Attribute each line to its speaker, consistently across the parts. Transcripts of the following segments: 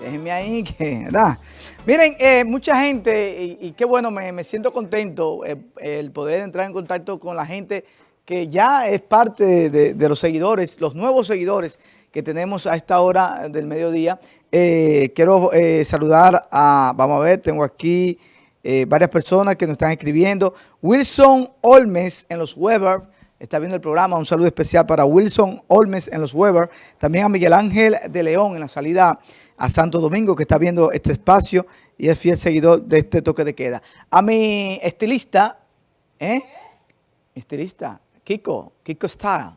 Speaker 1: Déjenme ahí que, ¿verdad? Miren, eh, mucha gente, y, qué bueno, me, siento contento eh, el poder entrar en contacto con la gente que ya es parte de, los seguidores, los nuevos seguidores que tenemos a esta hora del mediodía. Eh, quiero saludar a, vamos a ver, tengo aquí varias personas que nos están escribiendo. Wilson Olmes en los Weber, está viendo el programa. Un saludo especial para Wilson Olmes en los Weber. También a Miguel Ángel de León en la salida a Santo Domingo que está viendo este espacio y es fiel seguidor de este toque de queda. A mi estilista, ¿eh? Estilista, Kiko, Kiko está.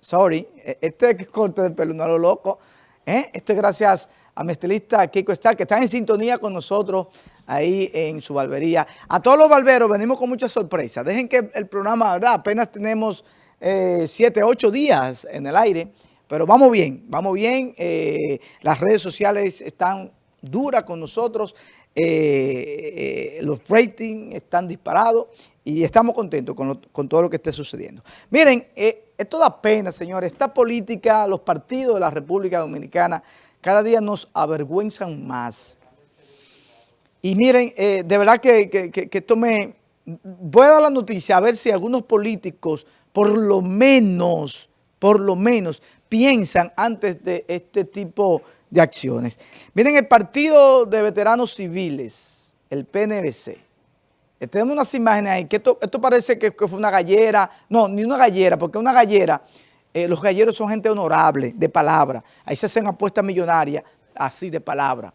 Speaker 1: Sorry, e-, este corte de pelo, no lo loco. ¿eh? Esto es gracias a mi Kiko está, que está en sintonía con nosotros ahí en su barbería. A todos los barberos venimos con muchas sorpresas. Dejen que el programa, ¿verdad? Apenas tenemos eh, siete, ocho días en el aire. Pero vamos bien, vamos bien. Eh, las redes sociales están duras con nosotros. Eh, eh, los ratings están disparados y estamos contentos con, todo lo que esté sucediendo. Miren, esto da pena, señores. Esta política, los partidos de la República Dominicana cada día nos avergüenzan más. Y miren, de verdad que, que esto me... Voy a dar la noticia a ver si algunos políticos, por lo menos, por lo menos, piensan antes de este tipo de acciones. Miren, el Partido de Veteranos Civiles, el PNVC, eh, tenemos unas imágenes ahí, que esto, parece que, fue una gallera, no, ni una gallera, porque una gallera, eh, los galleros son gente honorable, de palabra, ahí se hacen apuestas millonarias, así de palabra.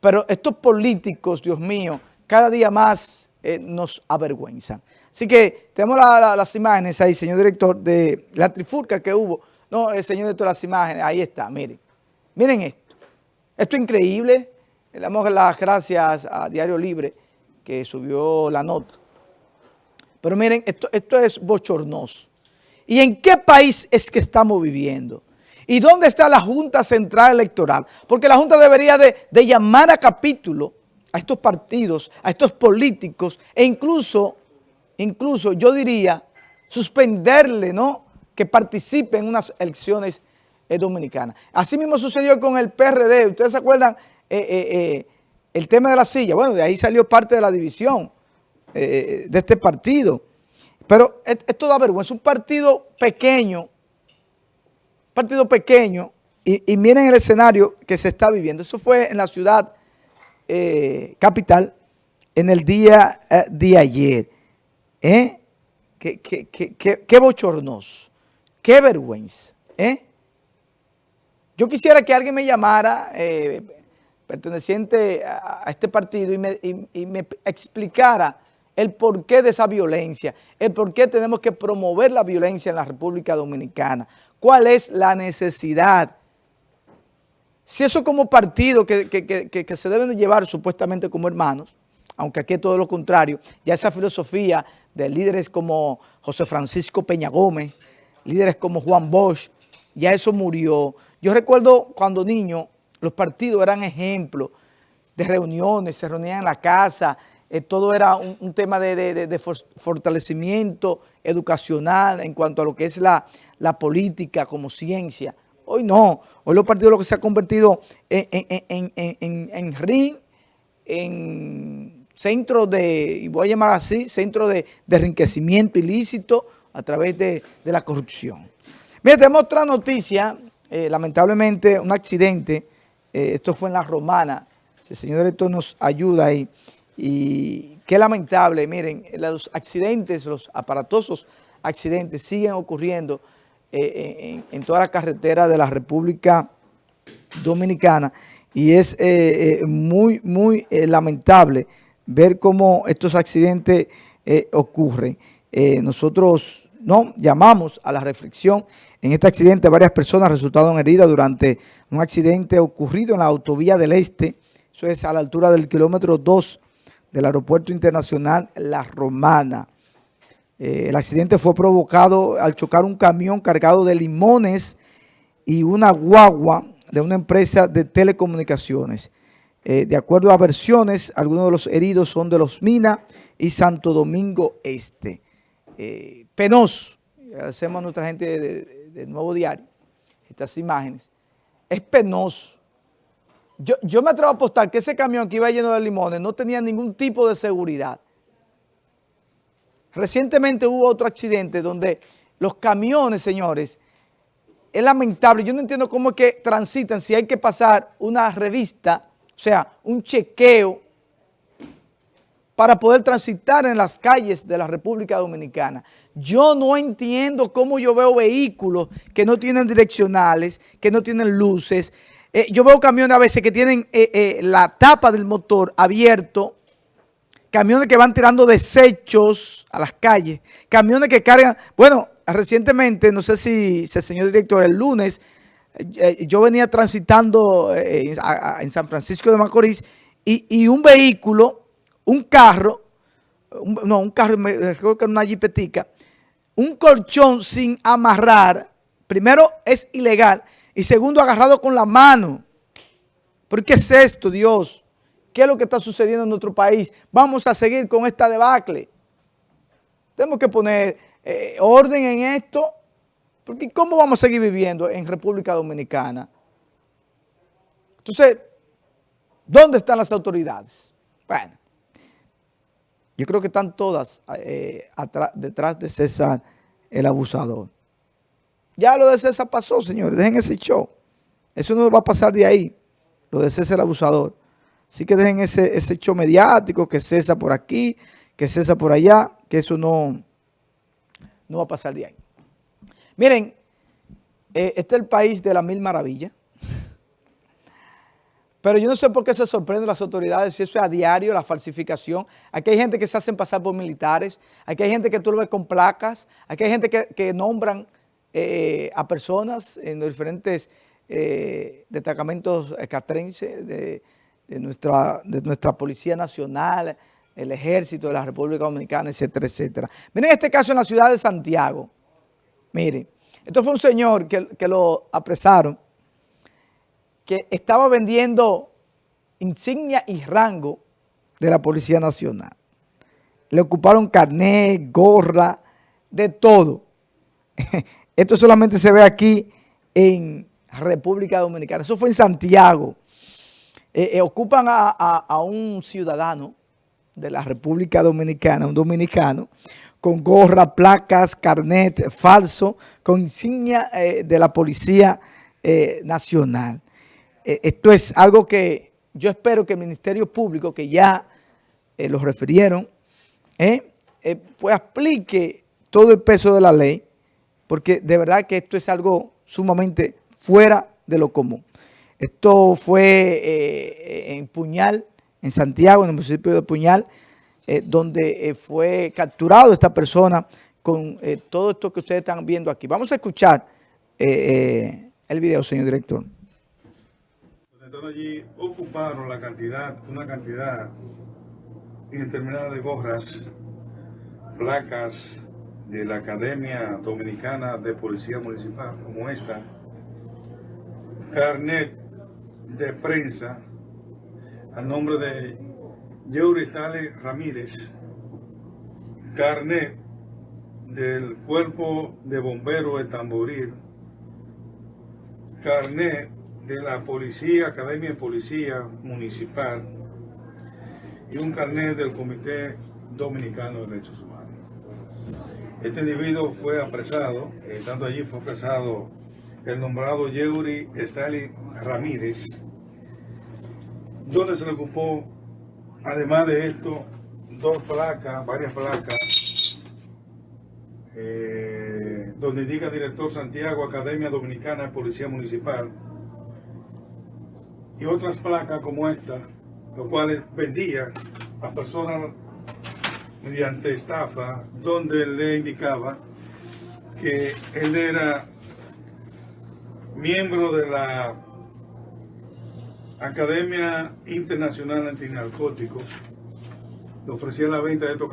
Speaker 1: Pero estos políticos, Dios mío, cada día más eh, nos avergüenzan. Así que tenemos las imágenes ahí, señor director, de la trifurca que hubo no, señor todas las imágenes, ahí está, miren. Miren esto. Esto es increíble. Le damos las gracias a Diario Libre que subió la nota. Pero miren, esto, esto es bochornoso. ¿Y en qué país es que estamos viviendo? ¿Y dónde está la Junta Central Electoral? Porque la Junta debería de, llamar a capítulo a estos partidos, a estos políticos e incluso, incluso yo diría, suspenderle, ¿no?, que participe en unas elecciones eh, dominicanas. Así mismo sucedió con el PRD. ¿Ustedes se acuerdan eh, eh, el tema de la silla? Bueno, de ahí salió parte de la división de este partido. Pero esto da vergüenza. Un partido pequeño, partido pequeño, y, miren el escenario que se está viviendo. Eso fue en la ciudad capital en el día de ayer. ¿Eh? Qué, qué, qué, qué bochornoso. Qué vergüenza, ¿eh? Yo quisiera que alguien me llamara, eh, perteneciente a, este partido, y me, explicara el porqué de esa violencia, el por qué tenemos que promover la violencia en la República Dominicana, cuál es la necesidad. Si eso como partido que, que se deben de llevar supuestamente como hermanos, aunque aquí es todo lo contrario, ya esa filosofía de líderes como José Francisco Peña Gómez, líderes como Juan Bosch, ya eso murió. Yo recuerdo cuando niño, los partidos eran ejemplos de reuniones, se reunían en la casa, eh, todo era un, tema de, fortalecimiento educacional en cuanto a lo que es la, política como ciencia. Hoy no, hoy los partidos lo que se ha convertido en, en, en, ring, en centro de, y voy a llamar así, centro de, enriquecimiento ilícito, a través de, la corrupción. Mira, tenemos otra noticia, eh, lamentablemente un accidente, eh, esto fue en La Romana, si el señor director nos ayuda ahí, y qué lamentable, miren, los accidentes, los aparatosos accidentes siguen ocurriendo eh, en, toda la carretera de la República Dominicana y es muy, muy lamentable ver cómo estos accidentes ocurren. nosotros no, llamamos a la reflexión. En este accidente varias personas resultaron heridas durante un accidente ocurrido en la autovía del Este, eso es a la altura del kilómetro 2 del Aeropuerto Internacional La Romana. Eh, el accidente fue provocado al chocar un camión cargado de limones y una guagua de una empresa de telecomunicaciones. Eh, de acuerdo a versiones, algunos de los heridos son de Los Minas y Santo Domingo Este. Eh, penoso, agradecemos a nuestra gente del de, Nuevo Diario, estas imágenes, es penoso yo, me atrevo a apostar que ese camión que iba lleno de limones no tenía ningún tipo de seguridad. Recientemente hubo otro accidente donde los camiones, señores, es lamentable. Yo no entiendo cómo es que transitan si hay que pasar una revista, o sea, un chequeo para poder transitar en las calles de la República Dominicana. Yo no entiendo cómo yo veo vehículos que no tienen direccionales, que no tienen luces. Eh, yo veo camiones a veces que tienen eh, eh, la tapa del motor abierto, camiones que van tirando desechos a las calles, camiones que cargan, bueno, recientemente, no sé si, el señor director, el lunes, yo venía transitando en San Francisco de Macorís y, un vehículo, un carro, no, un carro, creo que era una jipetica, un colchón sin amarrar, primero es ilegal y segundo agarrado con la mano. ¿Por qué es esto, Dios? ¿Qué es lo que está sucediendo en nuestro país? Vamos a seguir con esta debacle. Tenemos que poner eh, orden en esto, porque ¿cómo vamos a seguir viviendo en República Dominicana? Entonces, ¿dónde están las autoridades? Bueno, yo creo que están todas eh, detrás de César el abusador. Ya lo de César pasó, señores, dejen ese show. Eso no va a pasar de ahí, lo de César el abusador. Así que dejen ese, ese show mediático, que César por aquí, que César por allá, que eso no no va a pasar de ahí. Miren, eh, este es el país de la mil maravillas. Pero yo no sé por qué se sorprenden las autoridades si eso es a diario, la falsificación. Aquí hay gente que se hacen pasar por militares, aquí hay gente que tú lo ves con placas, aquí hay gente que, nombran eh, a personas en los diferentes eh, destacamentos catrenses de, nuestra, de nuestra Policía Nacional, el ejército de la República Dominicana, etcétera, etcétera. Miren este caso en la ciudad de Santiago. Miren, esto fue un señor que, que lo apresaron, que estaba vendiendo insignia y rango de la Policía Nacional. Le ocuparon carnet, gorra, de todo. Esto solamente se ve aquí en República Dominicana. Eso fue en Santiago. Eh, eh, ocupan a un ciudadano de la República Dominicana, un dominicano, con gorra, placas, carnet falso, con insignia eh, de la Policía Nacional. Esto es algo que yo espero que el Ministerio Público, que ya lo refirieron, pues aplique todo el peso de la ley, porque de verdad que esto es algo sumamente fuera de lo común. Esto fue en Puñal, en Santiago, en el municipio de Puñal, eh, donde eh, fue capturado esta persona con eh, todo esto que ustedes están viendo aquí. Vamos a escuchar el video, señor director.
Speaker 2: allí ocuparon la cantidad, una cantidad indeterminada de gorras, placas de la Academia Dominicana de Policía Municipal, como esta, carnet de prensa, al nombre de Yeuristale Ramírez, carnet del Cuerpo de Bomberos de Tamboril, carnet de la Policía, Academia de Policía Municipal y un carnet del Comité Dominicano de Derechos Humanos. Este individuo fue apresado, estando allí fue apresado el nombrado Yeuri Estali Ramírez, donde se le ocupó, además de esto, dos placas, varias placas, eh, donde indica director Santiago, Academia Dominicana de Policía Municipal, y otras placas como esta, los cuales vendía a personas mediante estafa, donde le indicaba que él era miembro de la Academia Internacional Antinarcóticos le ofrecía la venta de estos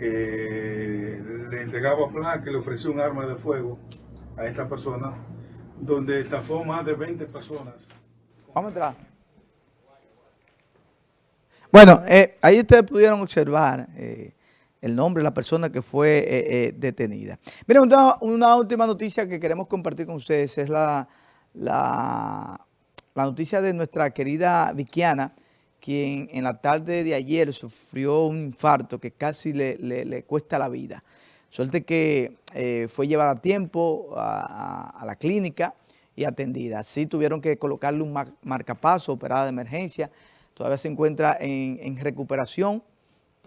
Speaker 2: eh, le entregaba placa, le ofreció un arma de fuego a esta persona, donde estafó más de 20 personas.
Speaker 1: Vamos a entrar. Bueno, eh, ahí ustedes pudieron observar eh, el nombre de la persona que fue detenida. Miren, una, última noticia que queremos compartir con ustedes es la, la noticia de nuestra querida Vikiana, quien en la tarde de ayer sufrió un infarto que casi le, cuesta la vida. Suerte que eh, fue llevada a tiempo a, la clínica y atendida. Sí tuvieron que colocarle un marcapaso, operada de emergencia. Todavía se encuentra en, recuperación.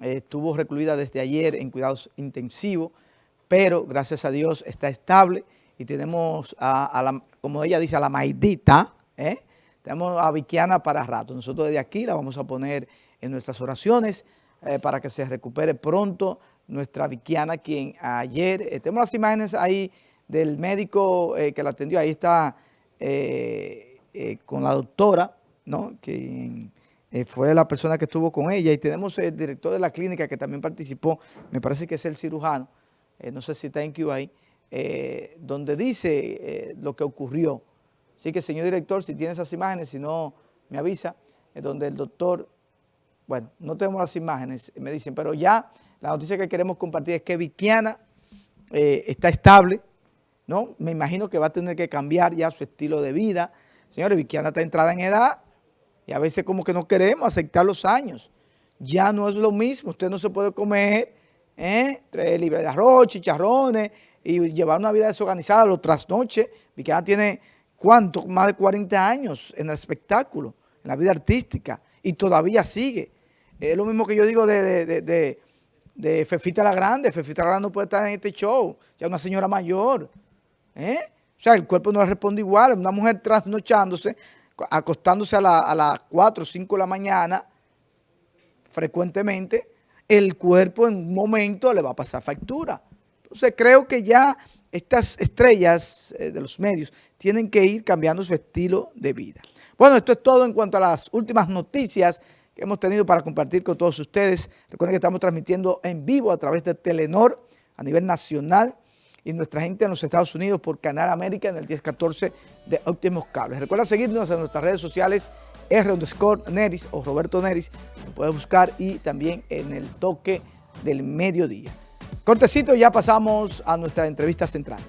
Speaker 1: estuvo recluida desde ayer en cuidados intensivos, pero gracias a Dios está estable y tenemos a, la, como ella dice, a la maidita, ¿eh? tenemos a Vikiana para rato. Nosotros desde aquí la vamos a poner en nuestras oraciones eh, para que se recupere pronto nuestra Vikiana, quien ayer, eh, tenemos las imágenes ahí del médico que la atendió, ahí está con la doctora, ¿no? Que fue la persona que estuvo con ella, y tenemos el director de la clínica que también participó, me parece que es el cirujano, no sé si está en Cuba eh, donde dice eh, lo que ocurrió. Así que, señor director, si tiene esas imágenes, si no, me avisa, donde el doctor, bueno, no tenemos las imágenes, me dicen, pero ya la noticia que queremos compartir es que Vikiana eh, está estable, ¿no? Me imagino que va a tener que cambiar ya su estilo de vida. Señores, Vikiana está entrada en edad y a veces como que no queremos aceptar los años. Ya no es lo mismo, usted no se puede comer ¿eh? tres libras de arroz, chicharrones, y llevar una vida desorganizada, los trasnoches. Vikiana tiene, ¿cuánto? Más de 40 años en el espectáculo, en la vida artística, y todavía sigue. Es lo mismo que yo digo de, Fefita la Grande. Fefita la Grande no puede estar en este show, ya una señora mayor. ¿eh? O sea, el cuerpo no le responde igual. Una mujer trasnochándose, acostándose a, las 4 o 5 de la mañana, frecuentemente, el cuerpo en un momento le va a pasar factura. Entonces creo que ya estas estrellas eh, de los medios tienen que ir cambiando su estilo de vida. Bueno, esto es todo en cuanto a las últimas noticias que hemos tenido para compartir con todos ustedes. Recuerden que estamos transmitiendo en vivo a través de Telenor a nivel nacional y nuestra gente en los Estados Unidos por Canal América en el 1014 de Óptimos Cables. Recuerda seguirnos en nuestras redes sociales R Neris o Roberto Neris, lo puedes buscar y también en el toque del mediodía. Cortecito, ya pasamos a nuestra entrevista central.